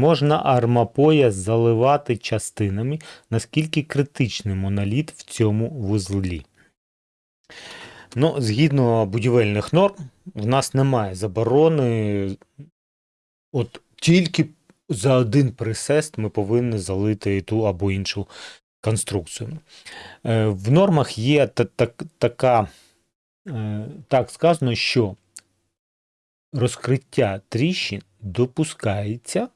Можна армапояс заливати частинами, наскільки критичний моноліт в цьому вузлі. Ну, згідно будівельних норм, в нас немає заборони. От тільки за один присест ми повинні залити ту або іншу конструкцію. Е, В нормах є та- так, така, е, так сказано, що розкриття тріщин допускається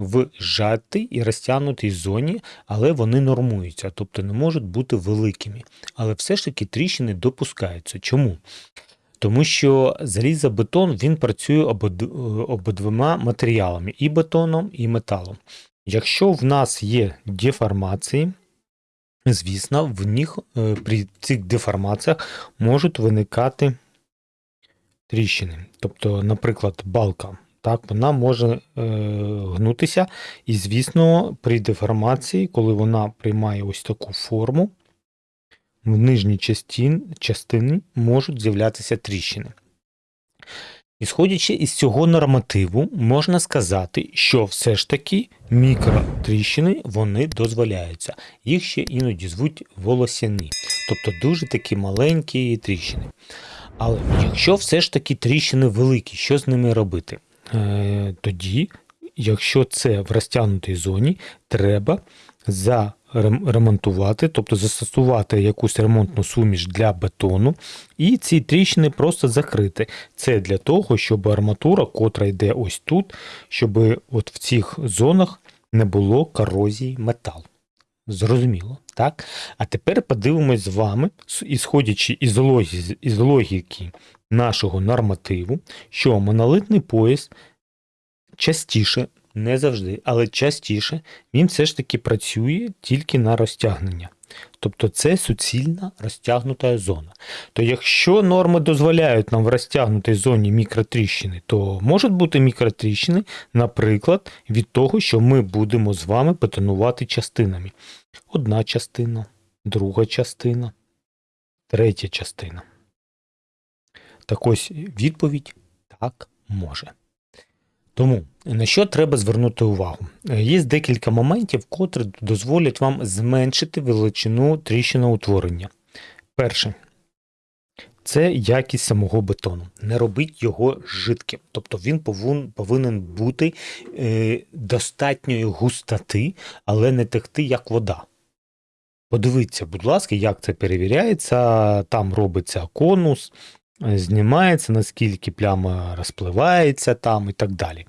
в зжатій і розтягнутій зоні, але вони нормуються, тобто не можуть бути великими. Але все ж таки тріщини допускаються. Чому? Тому що залізобетон він працює обидвома матеріалами і бетоном, і металом. Якщо в нас є деформації, звісно, в них е, при цих деформаціях можуть виникати тріщини. Тобто, наприклад, балка. Так, вона може е, гнутися, і, звісно, при деформації, коли вона приймає ось таку форму, в нижній частин, частині можуть з'являтися тріщини. Ісходячи із цього нормативу, можна сказати, що все ж таки мікротріщини вони дозволяються. Їх ще іноді звуть волосяні, тобто дуже такі маленькі тріщини. Але якщо все ж таки тріщини великі, що з ними робити? Е, тоді, якщо це в розтягнутій зоні, треба заремонтувати, тобто застосувати якусь ремонтну суміш для бетону, і ці тріщини просто закрити. Це для того, щоб арматура, котра йде ось тут, щоб от в цих зонах не було корозії металу. Зрозуміло, так? А тепер подивимось з вами, ісходячи із логіки нашого нормативу, що монолитний пояс частіше, не завжди, але частіше він все ж таки працює тільки на розтягнення. Тобто це суцільна розтягнута зона. То якщо норми дозволяють нам в розтягнутій зоні мікротріщини, то можуть бути мікротріщини, наприклад, від того, що ми будемо з вами бетонувати частинами. Одна частина, друга частина, третя частина. Так ось відповідь так може. Тому на що треба звернути увагу? Е, Є декілька моментів, котрі дозволять вам зменшити величину тріщиноутворення. Перше. Це якість самого бетону. Не робіть його жидким. Тобто він повинен бути е, достатньої густоти, але не текти як вода. Подивіться, будь ласка, як це перевіряється. Там робиться конус, знімається, наскільки пляма розпливається там і так далі.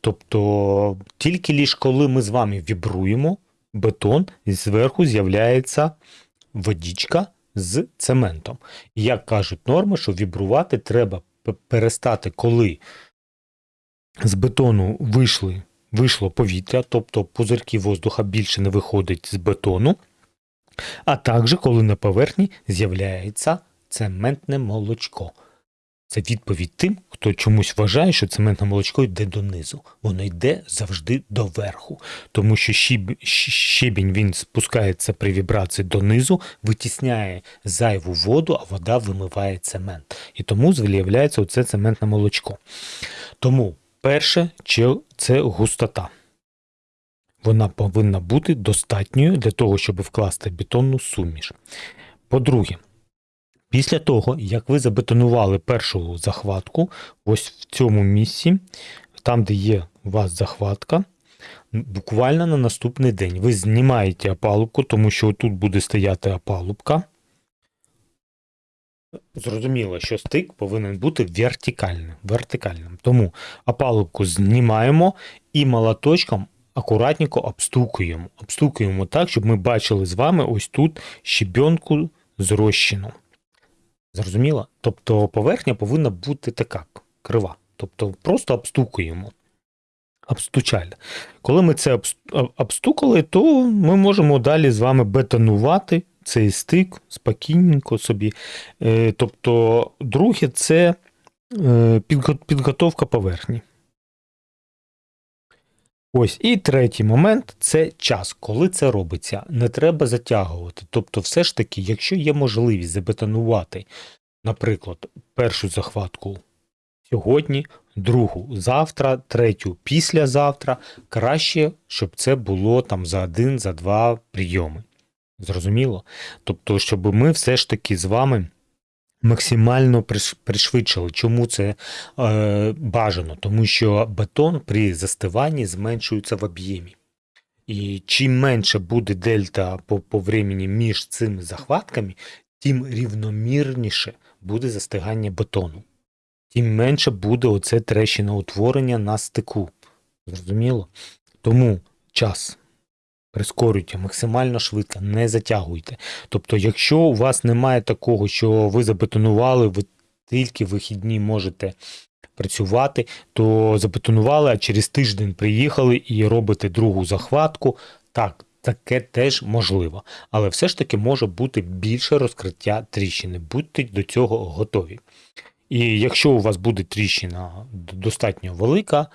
Тобто, тільки лише коли ми з вами вібруємо бетон, зверху з'являється водичка з цементом. Як кажуть норми, що вібрувати треба перестати, коли з бетону вийшли, вийшло повітря, тобто пузирки воздуха більше не виходить з бетону, а також коли на поверхні з'являється цементне молочко. Це відповідь тим, хто чомусь вважає, що цементне молочко йде донизу. Воно йде завжди доверху, тому що щебінь він спускається при вібрації донизу, витісняє зайву воду, а вода вимиває цемент. І тому з'являється оце цементне молочко. Тому перше це густота. Вона повинна бути достатньою для того, щоб вкласти бетонну суміш. По-друге, після того, як ви забетонували першу захватку, ось в цьому місці, там, де є у вас захватка, буквально на наступний день ви знімаєте опалубку, тому що тут буде стояти опалубка. Зрозуміло, що стик повинен бути вертикальним. вертикальним. Тому опалубку знімаємо і молоточком акуратненько обстукуємо. Обстукуємо так, щоб ми бачили з вами ось тут щебенку зрощену. Зрозуміло? Тобто поверхня повинна бути така крива. Тобто просто обстукуємо. обстучально. Коли ми це обстукали, то ми можемо далі з вами бетонувати цей стик спокійненько собі. Е, Тобто, друге, це е, підготовка поверхні. Ось і третій момент це час, коли це робиться. Не треба затягувати. Тобто, все ж таки, якщо є можливість забетонувати, наприклад, першу захватку сьогодні, другу завтра, третю післязавтра. Краще, щоб це було там за один, за два прийоми. Зрозуміло? Тобто, щоб ми все ж таки з вами максимально приш- пришвидшили. Чому це е, бажано? Тому що бетон при застиванні зменшується в об'ємі. І чим менше буде дельта по, по времени між цими захватками, тим рівномірніше буде застигання бетону. Тим менше буде оце трещиноутворення на стику. Зрозуміло? Тому час прискорюйте максимально швидко, не затягуйте. Тобто, якщо у вас немає такого, що ви забетонували, ви тільки вихідні можете працювати, то забетонували, а через тиждень приїхали і робите другу захватку. Так, таке теж можливо. Але все ж таки може бути більше розкриття тріщини. Будьте до цього готові. І якщо у вас буде тріщина достатньо велика,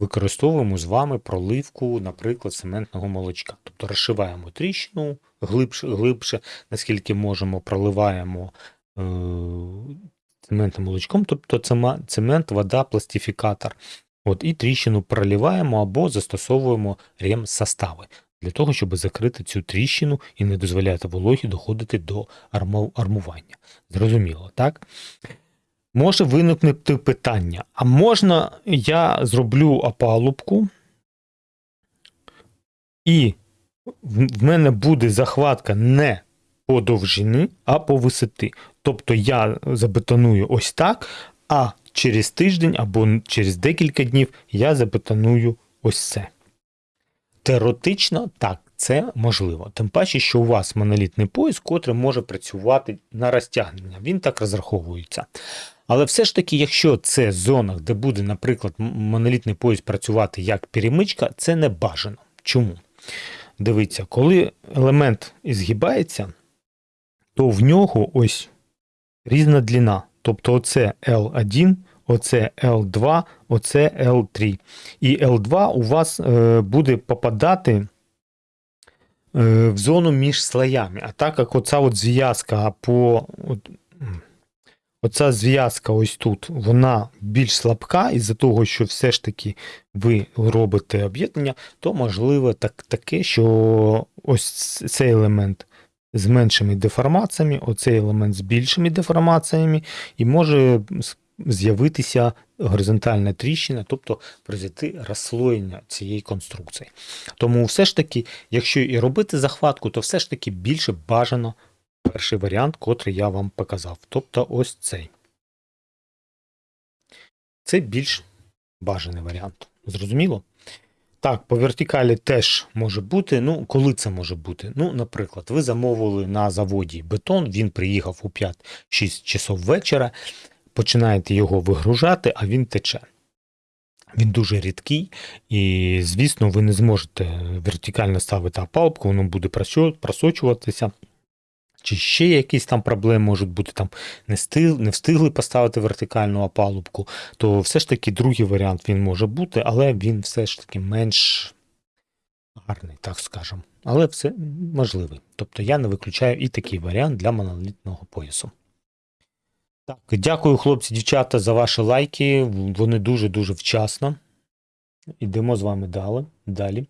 використовуємо з вами проливку, наприклад, цементного молочка. Тобто розшиваємо тріщину глибше, глибше наскільки можемо, проливаємо е, цементним молочком, тобто цемент, вода, пластифікатор. От, і тріщину проливаємо або застосовуємо ремсостави для того, щоб закрити цю тріщину і не дозволяти вологі доходити до арму- армування. Зрозуміло, так? Може виникнути питання: а можна я зроблю опалубку, і в мене буде захватка не по довжині, а по висоти. Тобто я забетоную ось так, а через тиждень або через декілька днів я забетоную ось це. Теоретично так, це можливо. Тим паче, що у вас монолітний пояс, котрий може працювати на розтягнення. Він так розраховується. Але все ж таки, якщо це зона, де буде, наприклад, монолітний пояс працювати як перемичка, це не бажано. Чому? Дивіться, коли елемент згибається, то в нього ось різна длина. Тобто оце L1, оце L2, оце L3. І L2 у вас е, буде попадати е, в зону між слоями. А так як оця от зв'язка по. От, Оця зв'язка ось тут, вона більш слабка, із-за того, що все ж таки ви робите об'єднання, то можливо так, таке, що ось цей елемент з меншими деформаціями, оцей елемент з більшими деформаціями, і може з'явитися горизонтальна тріщина, тобто произойти розслоєння цієї конструкції. Тому все ж таки, якщо і робити захватку, то все ж таки більше бажано перший варіант, котрий я вам показав. Тобто ось цей. Це більш бажаний варіант. Зрозуміло? Так, по вертикалі теж може бути. Ну, коли це може бути? Ну, наприклад, ви замовили на заводі бетон, він приїхав у 5-6 часов вечора, починаєте його вигружати, а він тече. Він дуже рідкий, і, звісно, ви не зможете вертикально ставити опалубку, воно буде просочуватися. Чи ще якісь там проблеми можуть бути, там не, стиг, не встигли поставити вертикальну опалубку, то все ж таки другий варіант він може бути, але він все ж таки менш гарний, так скажемо. Але все можливий. Тобто я не виключаю і такий варіант для монолітного поясу. Так, дякую, хлопці, дівчата, за ваші лайки. Вони дуже-дуже вчасно. Ідемо з вами далі. далі.